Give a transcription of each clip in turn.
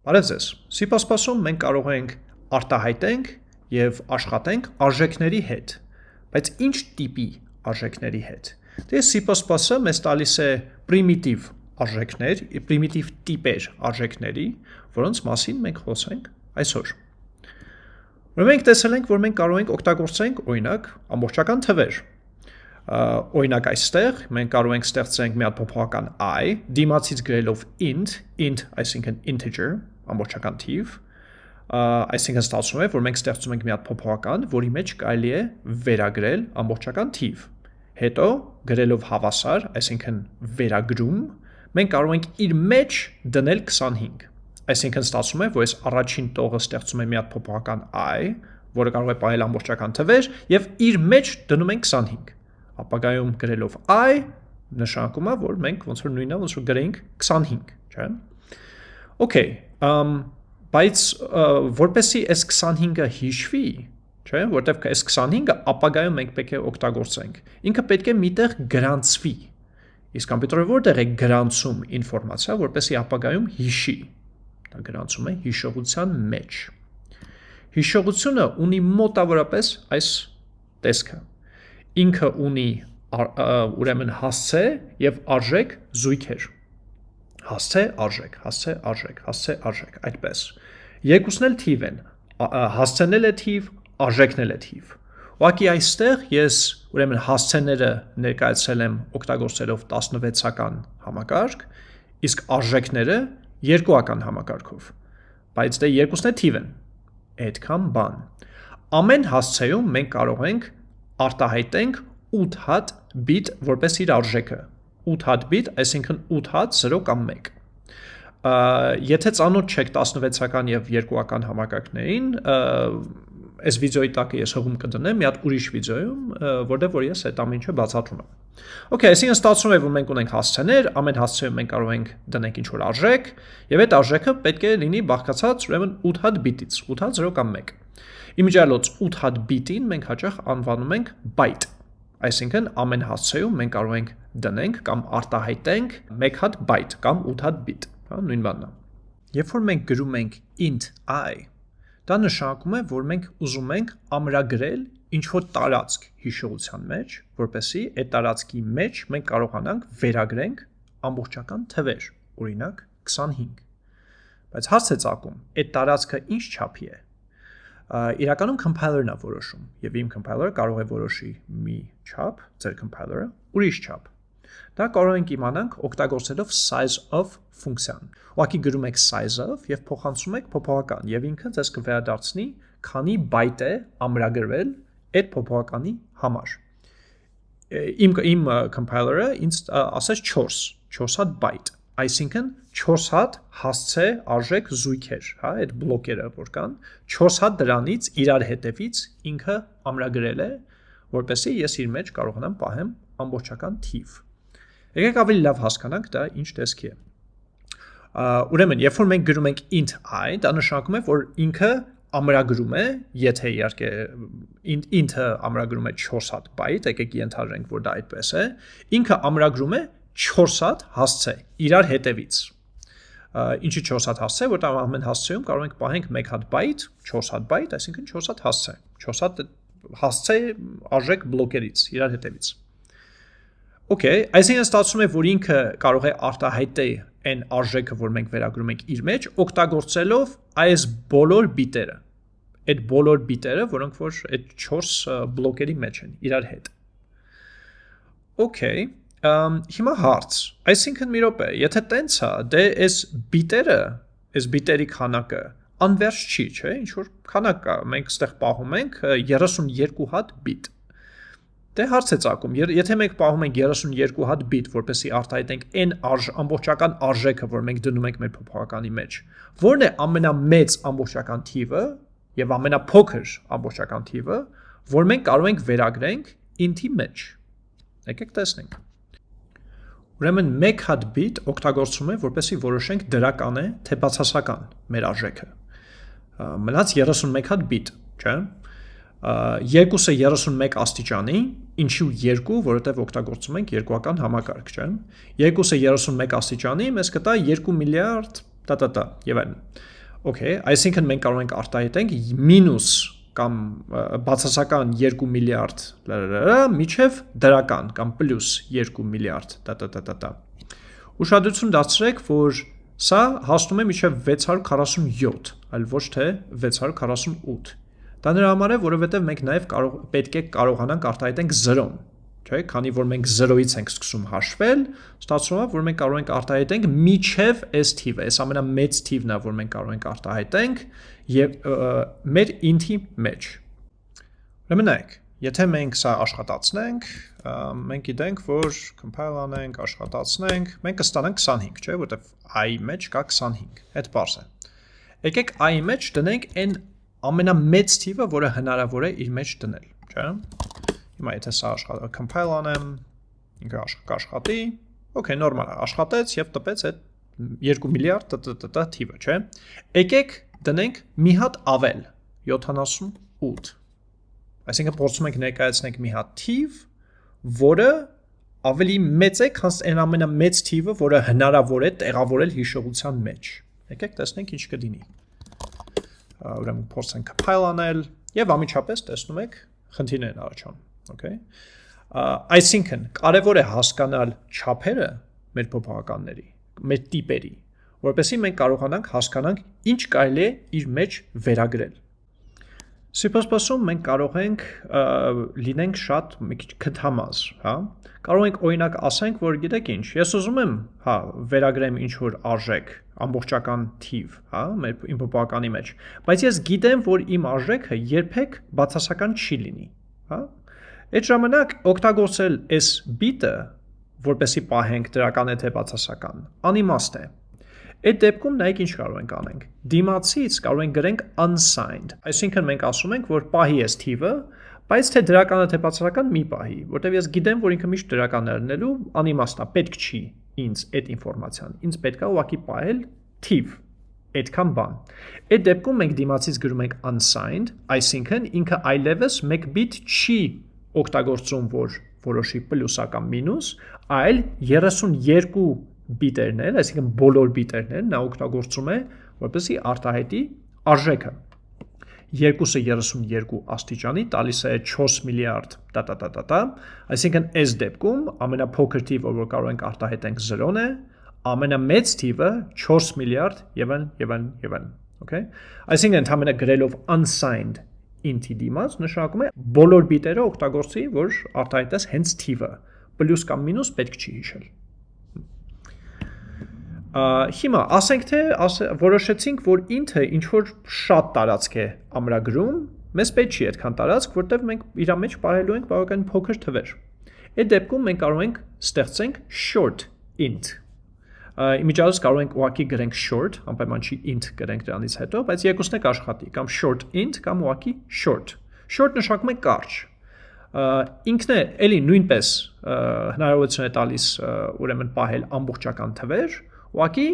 Բարև ձեզ։ C++-ում մենք կարող ենք արտահայտենք եւ աշխատենք արժեքների հետ։ Բայց ինչ տիպի արժեքների հետ։ Դե C++-ը մեզ տալիս է պրիմիտիվ արժեքներ, պրիմիտիվ տիպեր արժեքների, որոնց մասին մենք խոսենք այսօր։ Ուրեմն մենք տեսել ենք, որ մենք կարող ենք օգտագործենք օրինակ ամբողջական թվեր, օրինակ այստեղ մենք կարող ենք ստեղծենք մի հատ փոփոխական i, դիմացից գրելով int, int, այսինքն integer, ամբողջական թիվ, այսինքն ստացվում է, որ մենք ստեղծում ենք մի հատ փոփոխական, որի մեջ կարելի է վերագրել ամբողջական թիվ։ Հետո գրելով հավասար, այսինքն վերագրում, մենք կարող ենք իր մեջ դնել 25։ Այսինքն ստացվում է, որ այս առաջին տողը ստեղծում է մի հատ փոփոխական i, որը կարող է պահել ամբողջական թվեր, եւ իր մեջ դնում ենք 25 ապագայում գրելով i նշանակում է, որ մենք ոնց որ նույնն է, ոնց որ գրենք 25, չէ՞։ Okay, um բայց որպեսի այս 25-ը հիշվի, չէ՞, որտեվ այս 25-ը ապագայում մենք պետք է օգտագործենք։ Ինքը պետք է միտեղ գրանցվի։ Իսկ համբերտորը որտեղ է գրանցում ինֆորմացիա, որպեսի ապագայում հիշի։ Դա գրանցում է հիշողության մեջ։ Հիշողությունը ունի մոտավորապես այս տեսքը. Ինքը ունի ուրեմն հասցե եւ արժեք զույգեր հասցե արժեք հասցե արժեք հասցե արժեք այդպես երկուսն էլ թիվ են հասցեն էլ է թիվ արժեքն էլ է թիվ ուղղակի այստեղ ես ուրեմն հասցեները ներկայացրել եմ օգտագործելով 16-ական համակարգ իսկ արժեքները երկուական համակարգով բայց դե երկուսն է թիվ են այդքան բան ամեն հասցեում մենք կարող ենք արտահայտենք 8 հատ բիտ որպես իր արժեքը 8 հատ բիտ, այսինքն 8 հատ 0 կամ 1 եթե ծանոթ չեք 16-ական եւ 2-ական համակարգներին, այս վիդեոյի տակ ես հողում կդնեմ մի հատ ուրիշ վիդեոյում, որտեղ որ ես այդ ամենը բացատրում եմ։ Okay, այսինքն ստացվում է, որ մենք ունենք հասցեներ, ամեն հասցեում մենք կարող ենք դնենք ինչ-որ արժեք, եւ այդ արժեքը պետք է լինի բաղկացած ուրեմն 8 հատ բիտից, 8 հատ 0 կամ 1։ Իմիջիալոց 8 հատ բիտին մենք հաճախ անվանում ենք byte։ Այսինքն ամեն հասցեում մենք կարող ենք դնենք կամ արտահայտենք 1 հատ byte կամ 8 հատ bit, հա, նույն բանն է։ Երբ որ մենք գրում ենք int i, դա նշանակում է, որ մենք ուզում ենք ամրագրել ինչ որ տարածք հիշողության մեջ, որպեսզի այդ տարածքի մեջ մենք կարողանանք վերագրենք ամբողջական թվեր, օրինակ 25։ Բայց հարց է ցակում, այդ տարածքը ինչ չափի է իրականում compiler-ն է որոշում եւ իմ compiler-ը կարող է որոշի մի չափ, ձեր compiler-ը ուրիշ չափ։ Դա կարող ենք իմանանք օգտագործելով size of ֆունկցիան։ Ուղղակի գրում եք size of եւ փոխանցում եք փոփոխական եւ ինքը ձեզ կվերադարձնի քանի բայտ է ամրագրվել այդ փոփոխականի համար։ Իմ իմ compiler-ը ինձ ասաց 4, 4 հատ բայտ այսինքն 4 հատ հասցե արժեք զույգեր, հա, այդ բլոկերը որ կան, 4 հատ դրանից իրար հետևից ինքը ամրագրել է, որպեսզի ես իր մեջ կարողանամ պահեմ ամբողջական թիվ։ Եկեք ավելի լավ հասկանանք դա ինչ տեսքի է։ Ուրեմն, երբ որ մենք գրում ենք int i, դա նշանակում է, որ ինքը ամրագրում է, եթե իհարկե int-ը ամրագրում է 4 հատ բայտ, եկեք ենթադրենք, որ դա այդպես է, ինքը ամրագրում է 4 հատ հասցե իրար հետևից ինչի 4 հատ հասցե, որտեղ ամեն հասցեում կարող ենք պահենք 1 հատ բայտ, 4 հատ բայտ, այսինքն 4 հատ հասցե։ 4 հատ հասցե արժեք բլոկերից, իրար հետևից։ Okay, այսինքն ստացվում է, որ ինքը կարող է արտահայտել այն արժեքը, որ մենք վերագրում ենք իր մեջ, օգտագործելով այս բոլոր բիտերը։ Այդ բոլոր բիտերը, որոնք որ այդ 4 բլոկերի մեջ են իրար հետ։ Okay, հիմա հարց, այսինքն մի րոպե, եթե տենց է, դե այս բիտերը, այս բիտերի քանակը անվերջ չի, չէ՞, ինչ որ քանակ կա, մենք ստեղ պահում ենք 32 հատ բիտ։ Դե հարց է ցակում, եթե մենք պահում ենք 32 հատ բիտ, որպեսզի արտահայտենք n արժ ամբողջական արժեքը, որ մենք դնում ենք մեր փոփոխականի մեջ, ո՞րն է ամենամեծ ամբողջական թիվը եւ ամենափոքր ամբողջական թիվը, որ մենք կարող ենք վերագրենք int-ի մեջ։ Եկեք տեսնենք։ Ուրեմն 1 հատ բիտ օգտագործում է, որպեսզի որոշենք դրական է, թե բացասական մեր արժեքը։ Մնաց 31 հատ բիտ, չէ՞։ Երկուսը 31 աստիճանի, ինչու 2, որովհետև օգտագործում ենք երկուական համակարգ, չէ՞։ Երկուսը 31 աստիճանի մեզ կտա 2 միլիարդ տա-տա-տա եւ այլն։ Okay, այսինքն մենք կարող ենք արտահայտենք մինուս կամ բացասական 2 միլիարդ միջև դրական կամ պլյուս 2 միլիարդ տա-տա-տա-տա։ Ուշադրություն դարձրեք, որ սա հասնում է միջև 647, այլ ոչ թե 648։ Դա նրա համար է, որովհետև մենք նաև կարող պետք է կարողանանք արտահայտենք 0-ն չէ, քանի որ մենք 0-ից ենք սկսում հաշվել, ստացվում է, որ մենք կարող ենք արտահայտենք միջև այս թիվը, այս ամենամեծ թիվն է, որ մենք կարող ենք արտահայտենք եւ մեր int-ի մեջ։ Ուրեմն նայեք, եթե մենք սա աշխատացնենք, մենք գիտենք, որ compile անենք, աշխատացնենք, մենք կստանանք 25, չէ, որտեվ i-ի մեջ կա 25։ Այդ բարձ է։ Եկեք i-ի մեջ դնենք այն ամենամեծ թիվը, որը հնարավոր է իր մեջ դնել, չէ։ Հիմա եթե սա աշխատա, compile անեմ, ինքը կաշխատի, okay, նորմալ աշխատեց եւ տպեց այդ 2 միլիարդ տտ թիվը, չէ։ Եկեք դնենք մի հատ ավել 78։ Այսինքն փորձում ենք ներկայացնենք մի հատ թիվ, որը ավելի մեծ է, քան այն ամենամեծ թիվը, որը հնարավոր է տեղավորել հիշողության մեջ։ Եկեք տեսնենք ինչ կդինի։ Ուրեմն փորձենք compile անել եւ ամիջապես տեսնում եք խնդիրներ առաջանում okay այսինքն կարևոր է հասկանալ չափերը մեր փոփոխականների մեր տիպերի որովհետեւ մենք կարողանանք հասկանանք ինչ կարելի է իր մեջ վերագրել C++-ում մենք կարող ենք լինենք շատ մի քիչ քթամազ, հա։ Կարող ենք օրինակ ասենք, որ գիտեք ինչ, ես ուզում եմ, հա, վերագրեմ ինչ որ արժեք, ամբողջական թիվ, հա, մեր իմ փոփոխականի մեջ, բայց ես գիտեմ, որ իմ արժեքը երբեք բացասական չի լինի, հա։ Այդ ժամանակ օգտագործել այս բիտը, որպեսի պահենք դրական է թե բացասական, անիմաստ է։ Այդ դեպքում նայեք ինչ կարող ենք անենք։ Դիմացից կարող ենք գրենք unsigned, այսինքն մենք ասում ենք, որ պահի այս թիվը, բայց թե դրական է թե բացասական մի պահի, որտեվ ես գիտեմ, որ ինքը միշտ դրական է լինելու, անիմաստ է, պետք չի ինձ այդ ինֆորմացիան։ Ինձ պետք է ուղղակի պահել թիվ, այդքան բան։ Այդ դեպքում մենք դիմացից գրում ենք unsigned, այսինքն ինքը այլևս 1 bit չի օգտագործում, որ որոշի պլյուսական մինուս, այլ 32 բիտերներ, այսինքն բոլոր բիտերներ նա օգտագործում է, որպեսզի արտահայտի արժեքը։ 2-ը 32 աստիճանի տալիս է 4 միլիարդ տա-տա-տա-տա, այսինքն այս դեպքում ամենափոքր թիվը, որ կարող ենք արտահայտենք 0-ն է, ամենամեծ թիվը 4 միլիարդ եւ այն եւ այն եւ այն, okay? Այսինքն ընդհանրապես գրելով unsigned int-ի դիմաց նշանակում է բոլոր բիտերը օգտագործի, որ արտահայտես հենց թիվը։ Պլյուս կամ մինուս պետք չի հիշել։ Հիմա ասենք թե որոշեցինք, որ int-ը ինչ որ շատ տարածք է ամրագրում, մեզ պետք չի այդքան տարածք, որտեղ մենք իր մեջ պահելու ենք բավական փոքր թվեր։ Այդ դեպքում մենք կարող ենք ստեղծենք short int իմիջիալս կարող ենք ուղակի գրենք short, անպայման չի int գրենք դրանից հետո, բայց երկուսն է կաշխատի, կամ short int կամ ուղակի short։ Short նշանակում է կարճ։ Ինքն է էլի նույնպես հնարավորություն է տալիս ուրեմն պահել ամբողջական թվեր, ուղակի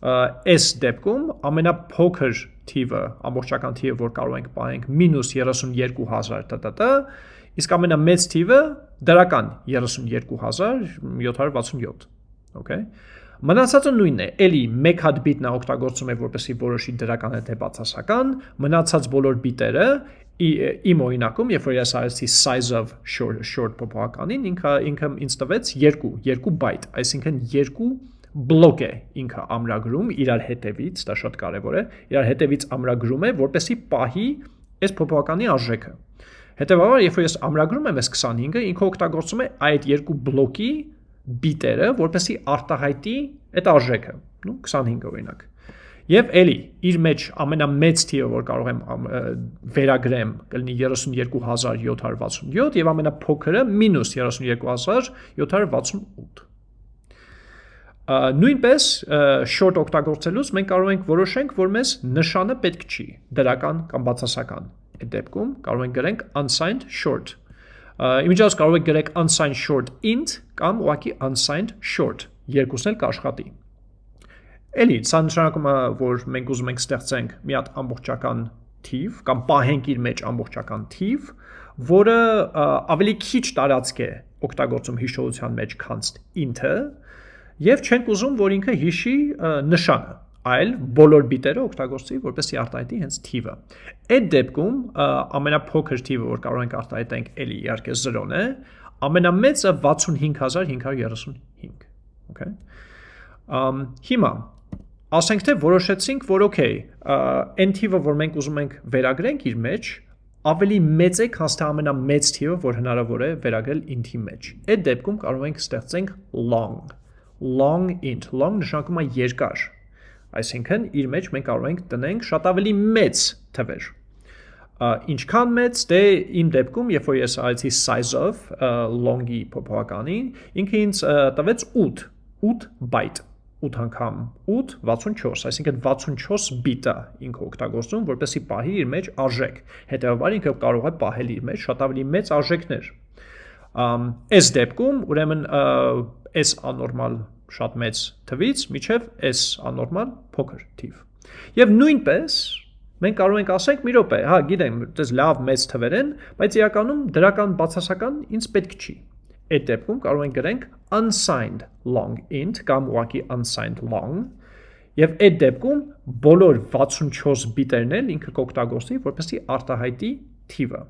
այս դեպքում ամենափոքր թիվը, ամբողջական թիվը, որ կարող ենք պահենք -32000 տտ, իսկ ամենամեծ թիվը դրական 32767, okay Մնացածը նույնն է, էլի մեկ հատ բիտնա օգտագործում է որպեսի որոշի դրական թե բացասական, մնացած բոլոր բիտերը իմ օրինակում, երբ որ ես արեցի size of short short փոփոխականին, ինքը ինքը ինձ տվեց 2, 2 byte, այսինքն 2 բլոկ է ինքը ամրագրում իրար հետևից, դա շատ կարևոր է, իրար հետևից ամրագրում է, որպեսի պահի այս փոփոխականի արժեքը։ Հետևաբար, երբ որ ես ամրագրում եմ այս 25-ը, ինքը օգտագործում է այդ երկու բլոկի բիտերը, որպեսի արտահայտի այդ արժեքը, նու 25 օրինակ։ Եվ էլի իր մեջ ամենամեծ թիվը, որ կարող եմ վերագրեմ, կլինի 32767 եւ ամենափոքրը -32768 նույնպես short օգտագործելուց մենք կարող ենք որոշենք, որ մեզ նշանը պետք չի, դրական կամ բացասական։ Այդ դեպքում կարող ենք գրենք unsigned short Իմիջիալս կարող եք գրեք unsigned short int կամ ուղղակի unsigned short, երկուսն էլ կաշխատի։ Էլի, սա նշանակում է, որ մենք ուզում ենք ստեղծենք մի հատ ամբողջական թիվ կամ պահենք իր մեջ ամբողջական թիվ, որը ավելի քիչ տարածք է օգտագործում հիշողության մեջ, քան int-ը, եւ չենք ուզում, որ ինքը հիշի նշանը։ այլ բոլոր բիտերը օգտագործի որպեսզի արտահայտի հենց թիվը։ Այդ դեպքում ամենափոքր թիվը, որ կարող ենք արտահայտենք, էլի իհարկե 0-ն է, ամենամեծը 65535։ Okay։ Ամ հիմա ասենք թե որոշեցինք, որ okay, այն թիվը, որ մենք ուզում ենք վերագրենք իր մեջ, ավելի մեծ է, քան թե ամենամեծ թիվը, որ հնարավոր է վերագրել int-ի մեջ։ Այդ դեպքում կարող ենք ստեղծենք long long int long նշանակում է երկար Այսինքն իր մեջ մենք կարող ենք տնենք շատ ավելի մեծ թվեր։ Ինչքան մեծ, դե իմ դեպքում, երբ որ ես արեցի size of long-ի փոփոխականին, ինքը ինձ տվեց 8, 8 byte 8 անգամ 8 64, այսինքն 64 բիտա ինքը օգտագործում, որպեսզի պահի իր մեջ արժեք։ Հետևաբար ինքը կարող է պահել իր մեջ շատ ավելի մեծ արժեքներ։ Այս դեպքում, ուրեմն այս անորմալ շատ մեծ թվից միջև s անորմալ փոքր թիվ։ Եվ նույնպես մենք կարող ենք ասենք մի րոպե, հա, գիտեմ, դες լավ մեծ թվեր են, բայց իրականում դրական բացասական ինձ պետք չի։ Այդ դեպքում կարող ենք գրենք unsigned long int կամ ուղղակի unsigned long Եվ այդ դեպքում բոլոր 64 բիտերն էլ ինքը կօգտագործի, որպեսզի արտահայտի թիվը։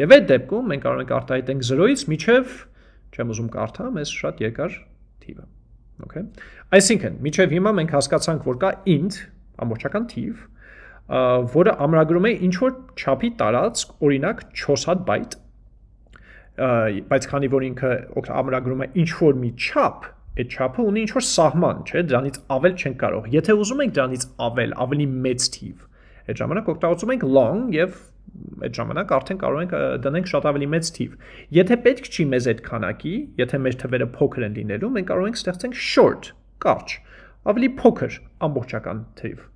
Եվ այդ դեպքում մենք կարող ենք արտահայտենք 0-ից մինչև չեմ ուզում կարդամ, այս շատ երկար թիվը։ Okay։ Այսինքն, միջև հիմա մենք հասկացանք, որ կա int, ամբողջական թիվ, որը ամրագրում է ինչ որ չափի տարածք, օրինակ 4 հատ բայտ, բայց քանի որ ինքը ամրագրում է ինչ որ մի չափ, այդ չափը ունի ինչ որ սահման, չէ, դրանից ավել չեն կարող։ Եթե ուզում ենք դրանից ավել, ավելի մեծ թիվ, այդ ժամանակ օգտագործում ենք long եւ այդ ժամանակ արդեն կարող ենք դնենք շատ ավելի մեծ թիվ։ Եթե պետք չի մեզ այդ քանակի, եթե մեր թվերը փոքր են լինելու, մենք կարող ենք ստեղծենք short, կարճ, ավելի փոքր ամբողջական թիվ։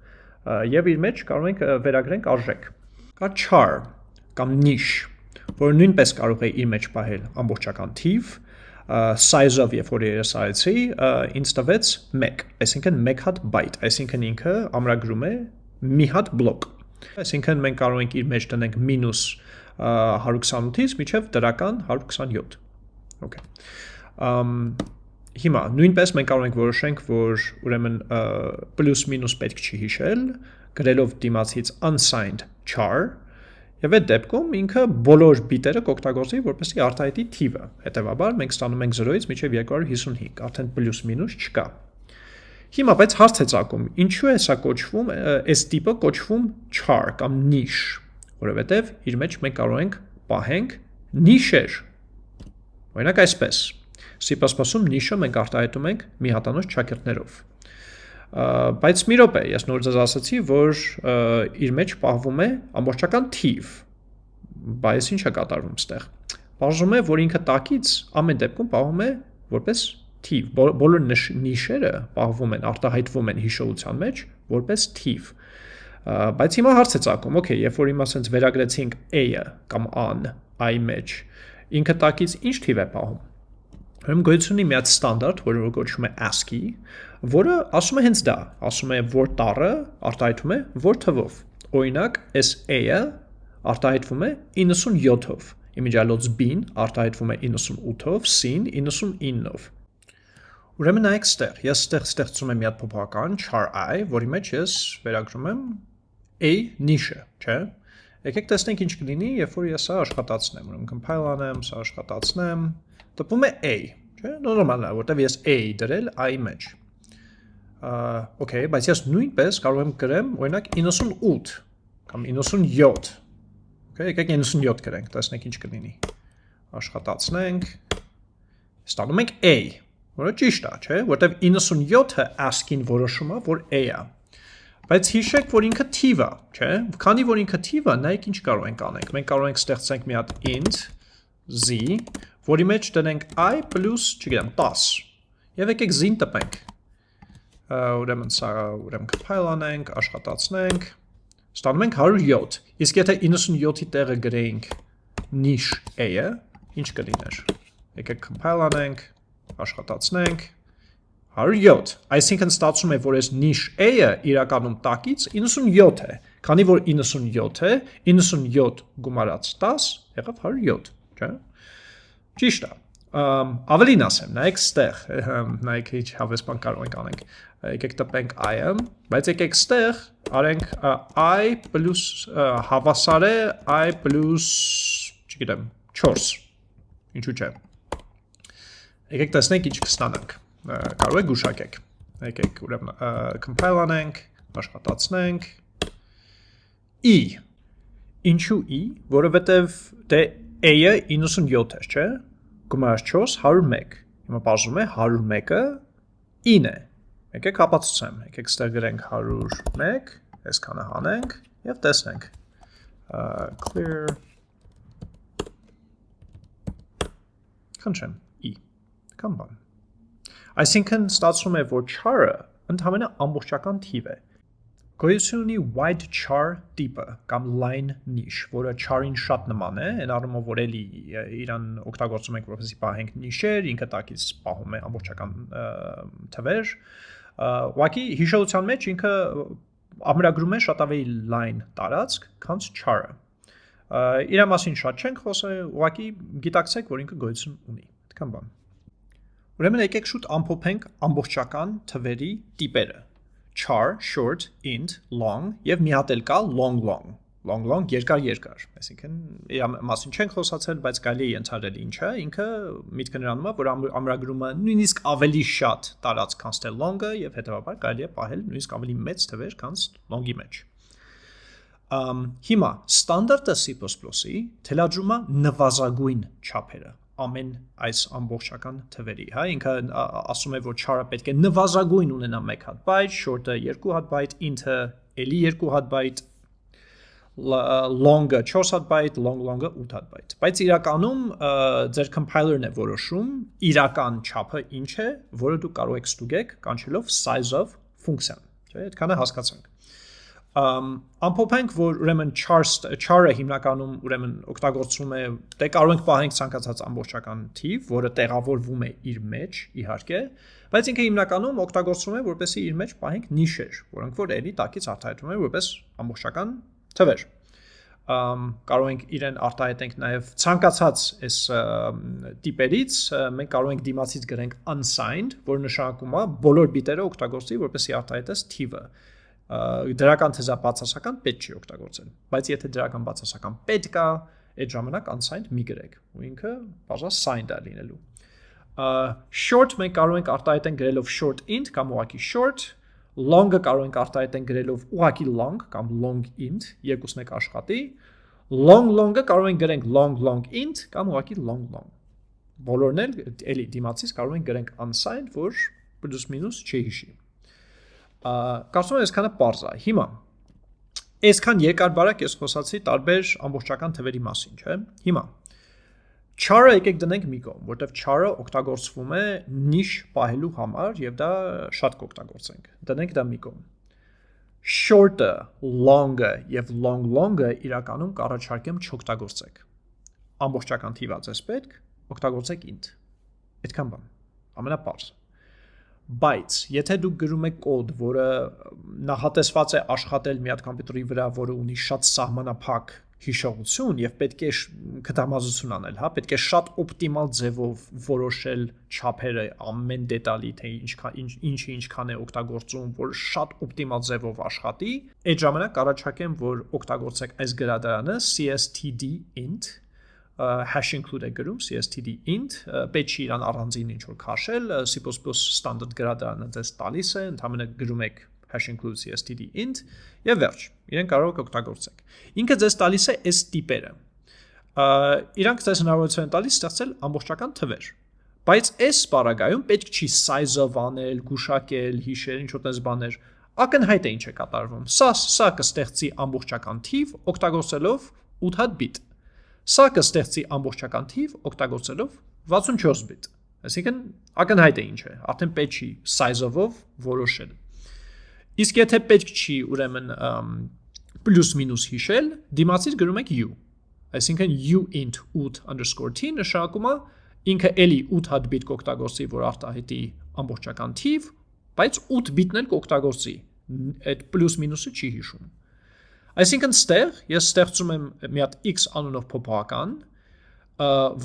Եվ իր մեջ կարող ենք վերագրենք արժեք։ Կա char կամ niche, որը նույնպես կարող է իր մեջ պահել ամբողջական թիվ, size-ով երբ որ ես արեցի, ինձ տվեց 1, այսինքն 1 հատ byte, այսինքն ինքը ամրագրում է մի հատ բլոկ Այսինքն մենք կարող ենք իր մեջ տնենք մինուս 128-ից միջև դրական 127։ Okay։ Ամ հիմա նույնպես մենք կարող ենք որոշենք, որ ուրեմն պլյուս մինուս պետք չի հիշել, գրելով դիմացից unsigned char Եվ այդ դեպքում ինքը բոլոր բիտերը կօգտագործի, որպեսզի արտահայտի թիվը։ Հետևաբար մենք ստանում ենք 0-ից մինչև 255, արդեն պլյուս մինուս չկա։ Հիմա բայց հարց է ցակում, ինչու է սա կոչվում, այս տիպը կոչվում char կամ niche, որովհետև իր մեջ մենք կարող ենք պահենք niche-եր։ Օրինակ այսպես։ C++-ում niche-ը մենք արտահայտում ենք մի հատանոց ճակերտներով։ Բայց մի րոպե, ես նոր ձեզ ասացի, որ իր մեջ պահվում է ամբողջական թիվ։ Բայց ինչ է կատարվում ստեղ։ Բաժնում է, որ ինքը տակից ամեն դեպքում պահում է որպես թիվ, բոլոր նիշերը պահվում են, արտահայտվում են հիշողության մեջ որպես թիվ։ Բայց հիմա հարց է ցակում, okay, երբ որ հիմա ասենց վերագրեցինք a-ը կամ an i մեջ, ինքը տակից ինչ թիվ է պահում։ Ուրեմն գոյություն ունի մի հատ ստանդարտ, որը կոչվում է ASCII, որը ասում է հենց դա, ասում է որ տառը արտահայտվում է որ թվով։ Օրինակ, այս a-ը արտահայտվում է 97-ով, իմիջիալոց b-ն արտահայտվում է 98-ով, c-ն 99-ով։ Ուրեմն նայեք ստեղ, ես ստեղ ստեղծում եմ մի հատ փոփոխական char i, որի մեջ ես վերագրում եմ a niche-ը, չէ՞։ Եկեք տեսնենք ինչ կլինի, երբ որ ես սա աշխատացնեմ, ուրեմն compile անեմ, սա աշխատացնեմ, տպում է a, չէ՞։ Նորմալ է, որտեվ ես a դրել i մեջ։ Okay, բայց ես նույնպես կարող եմ գրեմ, օրինակ 98 կամ 97։ Okay, եկեք 97 գրենք, տեսնենք ինչ կլինի։ Աշխատացնենք։ Ստանում ենք a, որը ճիշտ է, չէ, որտեվ 97-ը ASCII-ին որոշում է, որ a-ը։ Բայց հիշեք, որ ինքը թիվ է, չէ։ Քանի որ ինքը թիվ է, նայեք ինչ կարող ենք անենք։ Մենք կարող ենք ստեղծենք մի հատ int z, որի մեջ դնենք i չգիտեմ, 10։ Եվ եկեք z-ին տպենք։ Ուրեմն սա, ուրեմն compile անենք, աշխատացնենք։ Ստանում ենք 107։ Իսկ եթե 97-ի տեղը գրեինք niche a-ը, ինչ կլիներ։ Եկեք compile անենք, աշխատացնենք. 107, այսինքն ստացվում է, որ այս niche a-ը իրականում տակից 97 է, քանի որ 97 է, 97 գումարած 10 եղավ 107, չէ՞։ Ճիշտ է։ ավելին ասեմ, նայեք ստեղ, նայեք ինչ հավես բան կարող ենք անենք։ Եկեք տպենք i-ը, բայց եկեք ստեղ արենք i պլյուս հավասար է i պլյուս, չգիտեմ, 4։ Ինչու՞ չէ։ Եկեք տեսնենք ինչ կստանանք։ Կարող եք գուշակեք։ Եկեք ուրեմն compile անենք, աշխատացնենք e. Ինչու e, որովհետև դե a-ը 97 է, չէ՞ գումարած 4 101։ Հիմա բաժնում է 101-ը 9 է։ Եկեք ապացուցեմ։ Եկեք ստեղ գրենք 101, այսքանը հանենք եւ տեսնենք։ clear E։ Կամ բան։ Այսինքն ստացվում է, որ char-ը ընդհանրապես ամբողջական թիվ է։ Գոյություն ունի wide char տիպը կամ line niche, որը char-ին շատ նման է, այն առումով որ էլի իրան օգտագործում ենք որպեսզի պահենք նիշեր, ինքը տակից պահում է ամբողջական թվեր։ Ուղղակի հիշողության մեջ ինքը ամրագրում է շատ ավելի line տարածք, քան char-ը։ Իրա մասին շատ չենք խոսել, ուղղակի գիտակցեք, որ ինքը գոյություն ունի։ Այդքան բան։ Ուրեմն եկեք շուտ ամփոփենք ամբողջական թվերի տիպերը. Char, short, int, long եւ մի հատ էլ կա long long. Long long երկար երկար. Այսինքն իր մասին չենք խոսացել բայց կարելի է ընթարել ինչը ինքը միտքը նրանում է որ ամրագրումը նույնիսկ ավելի շատ տարած քան ստե long-ը եւ հետեւաբար կարելի է պահել նույնիսկ ավելի մեծ թվեր քան long-ի մեջ. Ըմ հիմա ստանդարտը C++-ի թելադրում է նվազագույն չափերը ամեն այս ամբողջական թվերի, հա, ինքը ասում է, որ char-ը պետք է նվազագույն ունենա 1 հատ byte, short-ը 2 հատ byte, int-ը էլի 2 հատ byte, long-ը 4 հատ byte, long long-ը 8 հատ byte։ Բայց իրականում ձեր compiler-ն է որոշում իրական չափը ինչ է, որը դուք կարող եք ստուգեք կանչելով size of function, չէ՞, այդքանը հասկացանք ամփոփենք, որ ուրեմն char char-ը հիմնականում ուրեմն օգտագործվում է, դե կարող ենք պահենք ցանկացած ամբողջական թիվ, որը տեղավորվում է իր մեջ, իհարկե, բայց ինքը հիմնականում օգտագործվում է, որպեսզի իր մեջ պահենք նիշեր, որոնք որ էլի տակից արտահայտվում են որպես ամբողջական թվեր ըմ կարող ենք իրեն արտահայտենք նաև ցանկացած այս տիպերից մենք կարող ենք դիմացից գրենք unsigned, որը նշանակում է բոլոր բիտերը օգտագործի, որպեսզի արտահայտես թիվը դրական թեզա բացասական պետք չի օգտագործել բայց եթե դրական բացասական պետք կա այդ ժամանակ unsigned մի գրեք ու ինքը բաժա signed է լինելու short մենք կարող ենք արտահայտենք գրելով short int կամ ուղղակի short long-ը կարող ենք արտահայտենք գրելով ուղղակի long կամ long int երկուսն եք աշխատի long long-ը կարող ենք գրենք long long int կամ ուղղակի long long բոլորն էլ էլի դիմացից կարող ենք գրենք unsigned որ պլյուս մինուս չհիշի կարծում եմ այսքանը པարզ է։ Հիմա այսքան երկար բարակ ես խոսացի տարբեր ամբողջական թվերի մասին, չէ՞։ Հիմա char-ը եկեք դնենք մի կողմ, որտեվ char-ը օգտագործվում է նիշ պահելու համար եւ դա շատ կօգտագործենք։ Դնենք դա մի կողմ։ Short-ը, long-ը եւ long long-ը իրականում կառաջարկեմ չօգտագործեք։ Ամբողջական թիվա ձեզ պետք, օգտագործեք int։ Այդքան բան։ Ամենապարզ բայց եթե դուք գրում եք կոդ, որը նախատեսված է աշխատել մի հատ համբյուտերի վրա, որը ունի շատ սահմանափակ հիշողություն եւ պետք է կտամազություն անել, հա, պետք է շատ օպտիմալ ձևով որոշել չափերը ամեն դետալի, թե ինչքան ինչ ինչը ինչքան է օգտագործում, որ շատ օպտիմալ ձևով աշխատի, այդ ժամանակ առաջարկեմ, որ օգտագործեք այս գրադարանը cstd int hash include է գրում cstd int պետք չի իրան առանձին ինչ որ քաշել c++ standard գրադարանը դες տալիս է ընդհանրապես գրում եք hash include cstd int եւ վերջ իրեն կարող եք օգտագործեք ինքը ձեզ տալիս է այս տիպերը իրանք ձեզ հնարավորություն են տալիս ստեղծել ամբողջական թվեր բայց այս սպարագայում պետք չի size-ով անել, գուշակել, հիշել, ինչ որ տես բաներ ակնհայտ է ինչ է կատարվում։ Սա սա կստեղծի ամբողջական թիվ օգտագործելով 8 հատ բիտ Սա կստեղծի ամբողջական թիվ օգտագործելով 64 բիտ։ Այսինքն ակնհայտ է ինչ է, արդեն պետք չի size-ով որոշել։ Իսկ եթե պետք չի, ուրեմն պլյուս մինուս հիշել, դիմացից գրում եք u։ Այսինքն u int 8_t նշանակում է ինքը էլի 8 հատ բիտ կօգտագործի, որ արտահայտի ամբողջական թիվ, բայց 8 բիտն էլ կօգտագործի։ Այդ պլյուս մինուսը չի հիշում։ Այսինքն ստեղ ես ստեղծում եմ մի հատ x անունով փոփոխական,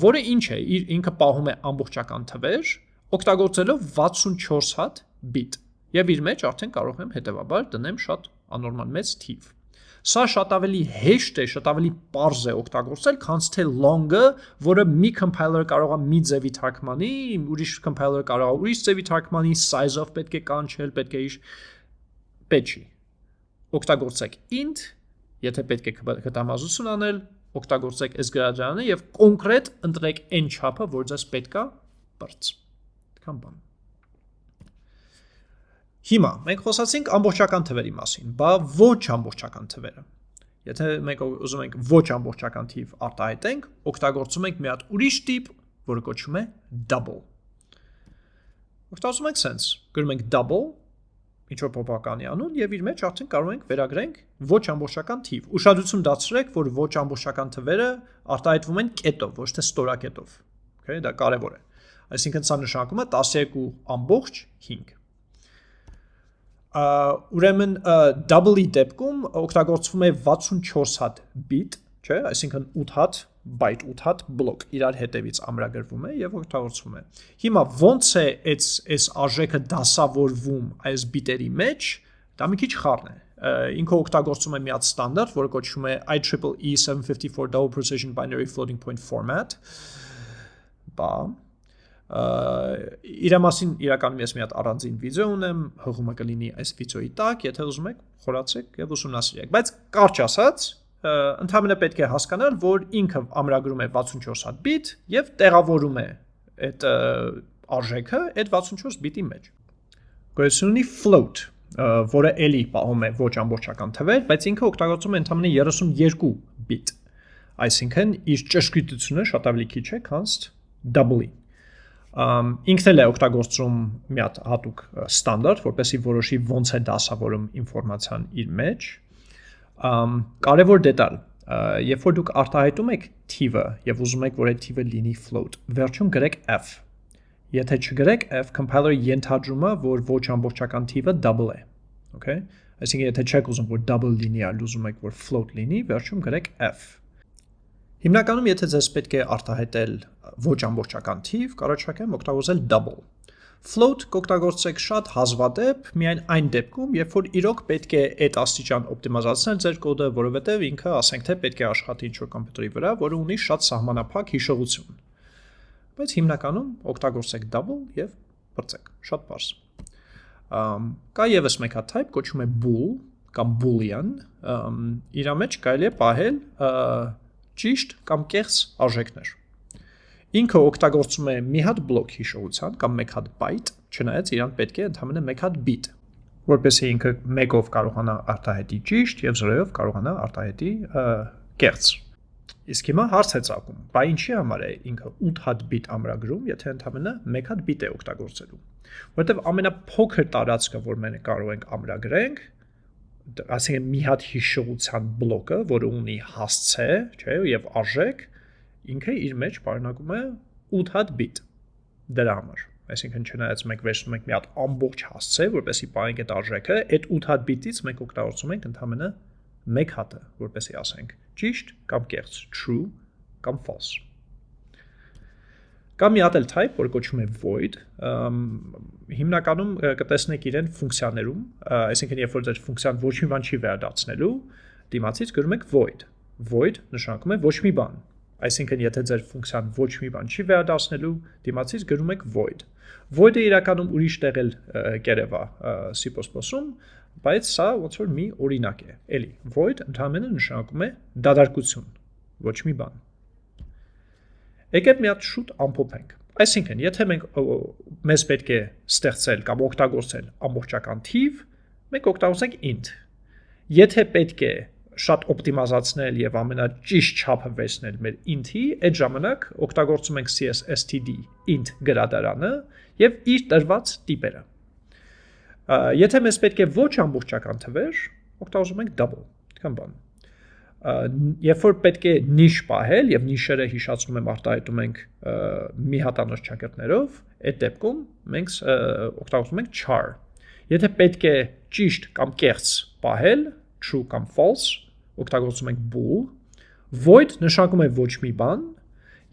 որը ինչ է, իր ինքը պահում է ամբողջական թվեր, օգտագործելով 64 հատ bit։ Եվ իր մեջ արդեն կարող եմ հետեւաբար դնեմ շատ անորմալ մեծ թիվ։ Սա շատ ավելի հեշտ է, շատ ավելի པարզ է օգտագործել, քան թե long-ը, որը մի compiler կարող է մի ձևի թարգմանի, ուրիշ compiler կարող է ուրիշ ձևի թարգմանի, size-ով պետք է կանչել, պետք է իր պետք չի։ Օգտագործեք int, եթե պետք է կտամազություն անել, օգտագործեք այս գրադարանը եւ կոնկրետ ընտրեք այն չափը, որ ձեզ պետքա բրց։ Այդքան բան։ Հիմա մենք խոսացինք ամբողջական թվերի մասին, բա ոչ ամբողջական թվերը։ Եթե մենք ուզում ենք ոչ ամբողջական թիվ արտահայտենք, օգտագործում ենք մի հատ ուրիշ տիպ, որը կոչվում է double։ Օգտագործում ենք sense, գրում ենք double, ինչ որ փոփոխականի անուն եւ իր մեջ արդեն կարող ենք վերագրենք ոչ ամբողջական թիվ։ Ուշադրություն դարձրեք, որ ոչ ամբողջական թվերը արտահայտվում են կետով, ոչ թե ստորակետով։ Okay, դա կարևոր է։ Այսինքն սա նշանակում է 12 ամբողջ 5 ուրեմն double-ի դեպքում օգտագործվում է 64 հատ bit, չէ, այսինքն 8 հատ byte 8 հատ բլոկ իրար հետևից ամրագրվում է եւ օգտագործվում է։ Հիմա ո՞նց է այս այս արժեքը դասավորվում այս բիտերի մեջ, դա մի քիչ խառն է։ Ինքը օգտագործում է մի հատ ստանդարտ, որը կոչվում է IEEE 754 Double Precision Binary Floating Point Format։ Բա իր մասին իրականում ես մի հատ առանձին վիդեո ունեմ, հղումը կլինի այս վիդեոյի տակ, եթե ուզում եք, խորացեք եւ ուսումնասիրեք։ Բայց կարճ ասած, ընդհանրապես պետք է հասկանալ, որ ինքը ամրագրում է 64 հատ բիտ եւ տեղավորում է այդ արժեքը այդ 64 բիտի մեջ։ Գոյություն ունի float, որը էլի պահում է ոչ ամբողջական թվեր, բայց ինքը օգտագործում է ընդհանրապես 32 բիտ։ Այսինքն իր ճշգրտությունը շատ ավելի քիչ է, քան double-ի ինքն էլ է օգտագործում մի հատ հատուկ ստանդարտ, որպեսզի որոշի ոնց է դասավորում ինֆորմացիան իր մեջ։ Կարևոր դետալ, երբ որ դուք արտահայտում եք թիվը եւ ուզում եք, որ այդ թիվը լինի float, վերջում գրեք f։ Եթե չգրեք f, compiler-ը ենթադրում է, որ ոչ ամբողջական թիվը double է։ Okay? Այսինքն եթե չեք ուզում, որ double լինի, այլ ուզում եք, որ float լինի, վերջում գրեք f Հիմնականում, եթե ձեզ պետք է արտահայտել ոչ ամբողջական թիվ, կարողացեք օգտագործել double։ Float կօգտագործեք շատ հազվադեպ, միայն այն դեպքում, երբ որ իրոք պետք է այդ աստիճան օպտիմիզացնել ձեր կոդը, որովհետև ինքը, ասենք թե, պետք է աշխատի ինչ-որ կոմպյուտերի վրա, որը ունի շատ սահմանափակ հիշողություն։ Բայց հիմնականում օգտագործեք double եւ բրծեք, շատ բարձ։ Կա եւս մեկ հատ type, կոչվում է bool կամ boolean, իր մեջ կարելի է պահել ճիշտ կամ կեղծ արժեքներ։ Ինքը օգտագործում է մի հատ բլոկ հիշողության կամ մեկ հատ byte, չնայած իրան պետք է ընդհանրապես մեկ հատ bit, որպեսզի ինքը 1-ով կարողանա արտահայտի ճիշտ եւ 0-ով կարողանա արտահայտի կեղծ։ Իսկ հիմա հարց է ցակում. Բա ինչի համար է ինքը 8 հատ bit ամրագրում, եթե ընդհանրապես 1 հատ bit է օգտագործելու։ Որտեվ ամենափոքր տարածքը, որ մենք կարող ենք ամրագրենք, ասենք մի հատ հիշողության բլոկը, որը ունի հասցե, չէ, եւ արժեք, ինքը իր մեջ պարունակում է 8 հատ bit դրա համար այսինքն չնայած մենք վերցնում ենք մի հատ ամբողջ հասցե, որպեսի պահենք այդ արժեքը, այդ 8 հատ bit-ից մենք օգտագործում ենք ընդհանրապես մեկ հատը, որպեսի ասենք ճիշտ կամ կեղծ, true կամ false։ Կա մի հատ էլ type, որը կոչվում է void, հիմնականում կտեսնեք իրեն ֆունկցիաներում, այսինքն երբ որ ձեր ֆունկցիան ոչ մի բան չի վերադարձնելու, դիմացից գրում եք void։ Void նշանակում է ոչ մի բան։ Այսինքն եթե ձեր ֆունկցիան ոչ մի բան չի վերադարձնելու, դիմացից գրում եք void։ Void-ը իրականում ուրիշ տեղ էլ կերևա C++-ում, բայց սա ոնց որ մի օրինակ է։ Էլի, void ընդհանրապես նշանակում է դադարքություն, ոչ մի բան։ Եկեք մի հատ շուտ ամփոփենք։ Այսինքն, եթե մենք մեզ պետք է ստեղծել կամ օգտագործել ամբողջական թիվ, մենք օգտագործենք int։ Եթե պետք է շատ օպտիմիզացնել եւ ամենաճիշտ չափը վերցնել մեր int-ի, այդ ժամանակ օգտագործում ենք csstd int գրադարանը եւ իր տրված տիպերը։ Եթե մեզ պետք է ոչ ամբողջական թվեր, օգտագործում ենք double։ Այդքան բան երբ որ պետք է նիշ պահել եւ նիշերը հիշացնում եմ արտահայտում ենք մի հատանոց ճակերտներով, այդ դեպքում մենք օգտագործում ենք char։ Եթե պետք է ճիշտ կամ կեղծ պահել, true կամ false, օգտագործում ենք bool։ Void նշանակում է ոչ մի բան,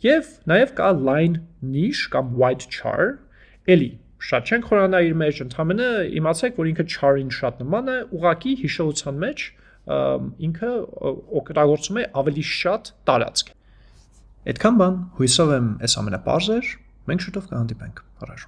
Եվ նաև կա line niche կամ white char, էլի շատ չենք խորանա իր մեջ, ընդհանրապես իմացեք, որ ինքը char-ին շատ նման է, ուղակի հիշողության մեջ ինքը օգտագործում է ավելի շատ տարածք։ Այդքան բան, հույսով եմ, այս ամենը པարզ էր։ Մենք շուտով կհանդիպենք։ Առաջ